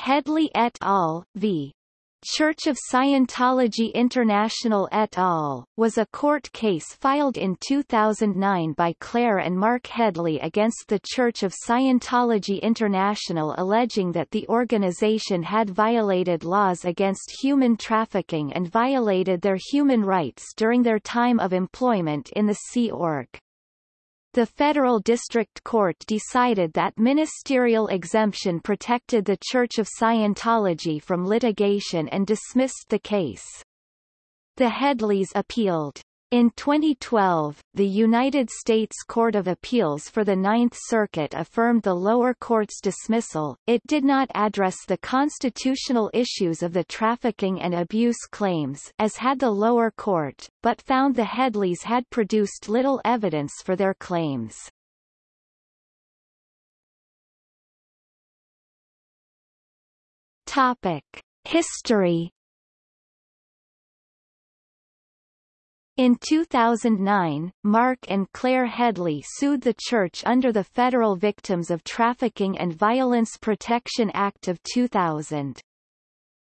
Headley et al. v. Church of Scientology International et al., was a court case filed in 2009 by Claire and Mark Headley against the Church of Scientology International alleging that the organization had violated laws against human trafficking and violated their human rights during their time of employment in the Sea Org. The Federal District Court decided that ministerial exemption protected the Church of Scientology from litigation and dismissed the case. The Headleys appealed. In 2012, the United States Court of Appeals for the Ninth Circuit affirmed the lower court's dismissal. It did not address the constitutional issues of the trafficking and abuse claims as had the lower court, but found the Headleys had produced little evidence for their claims. Topic: History In 2009, Mark and Claire Headley sued the church under the Federal Victims of Trafficking and Violence Protection Act of 2000.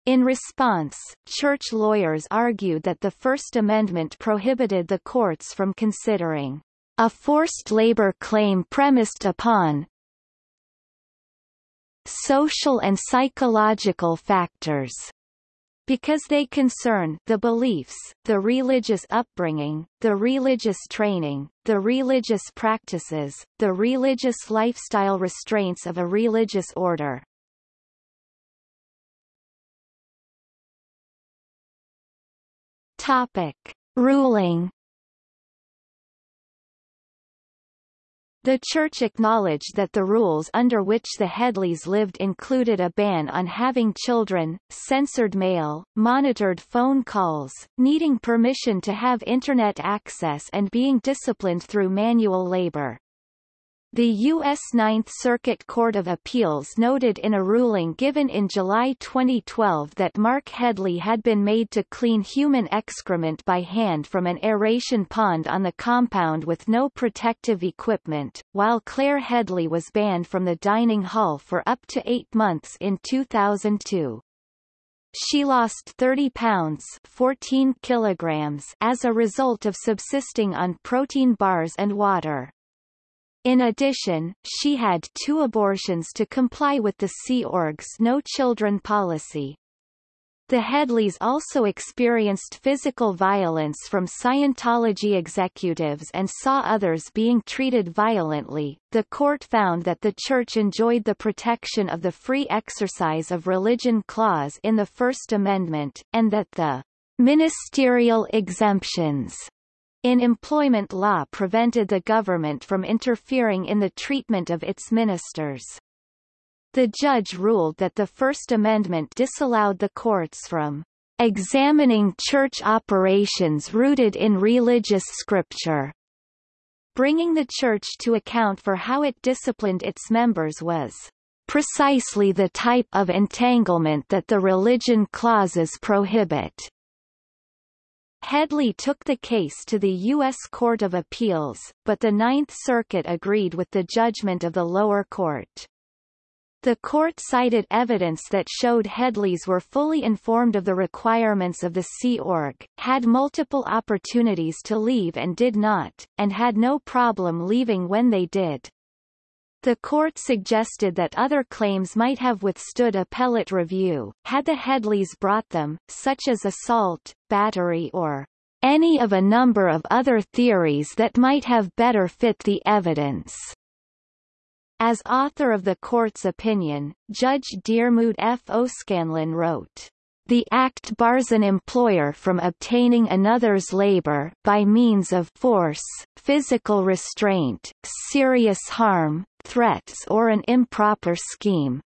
In response, church lawyers argued that the First Amendment prohibited the courts from considering a forced labor claim premised upon social and psychological factors because they concern the beliefs, the religious upbringing, the religious training, the religious practices, the religious lifestyle restraints of a religious order. Topic. Ruling The Church acknowledged that the rules under which the Headleys lived included a ban on having children, censored mail, monitored phone calls, needing permission to have Internet access and being disciplined through manual labor. The U.S. Ninth Circuit Court of Appeals noted in a ruling given in July 2012 that Mark Headley had been made to clean human excrement by hand from an aeration pond on the compound with no protective equipment, while Claire Headley was banned from the dining hall for up to eight months in 2002. She lost 30 pounds 14 kilograms as a result of subsisting on protein bars and water. In addition, she had two abortions to comply with the Sea Org's No Children policy. The Headleys also experienced physical violence from Scientology executives and saw others being treated violently. The court found that the church enjoyed the protection of the free exercise of religion clause in the First Amendment, and that the ministerial exemptions in employment law prevented the government from interfering in the treatment of its ministers. The judge ruled that the First Amendment disallowed the courts from examining church operations rooted in religious scripture. Bringing the church to account for how it disciplined its members was precisely the type of entanglement that the religion clauses prohibit. Headley took the case to the U.S. Court of Appeals, but the Ninth Circuit agreed with the judgment of the lower court. The court cited evidence that showed Headleys were fully informed of the requirements of the Sea Org, had multiple opportunities to leave and did not, and had no problem leaving when they did. The court suggested that other claims might have withstood appellate review, had the Headleys brought them, such as assault, battery or any of a number of other theories that might have better fit the evidence. As author of the court's opinion, Judge Diarmuid F. O'Scannlain wrote, the Act bars an employer from obtaining another's labor by means of force, physical restraint, serious harm, threats or an improper scheme.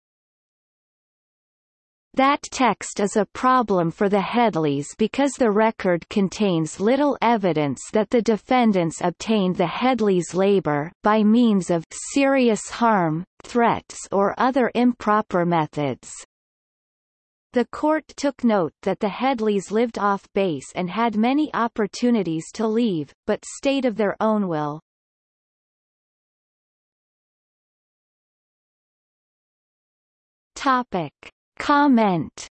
That text is a problem for the Headleys because the record contains little evidence that the defendants obtained the Headleys' labor by means of serious harm, threats or other improper methods. The court took note that the Headleys lived off base and had many opportunities to leave, but stayed of their own will. Topic. Comment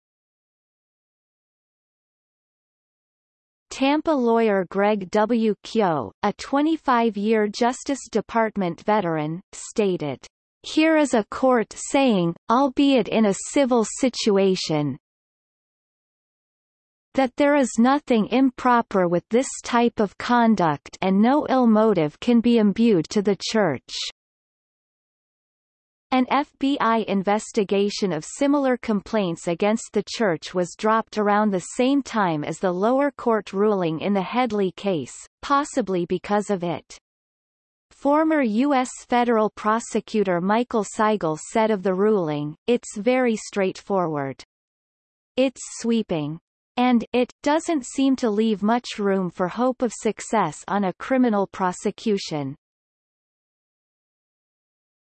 Tampa lawyer Greg W. Kehoe, a 25-year Justice Department veteran, stated, Here is a court saying, albeit in a civil situation, that there is nothing improper with this type of conduct and no ill motive can be imbued to the Church. An FBI investigation of similar complaints against the church was dropped around the same time as the lower court ruling in the Headley case, possibly because of it. Former U.S. federal prosecutor Michael Seigel said of the ruling, it's very straightforward. It's sweeping. And it doesn't seem to leave much room for hope of success on a criminal prosecution.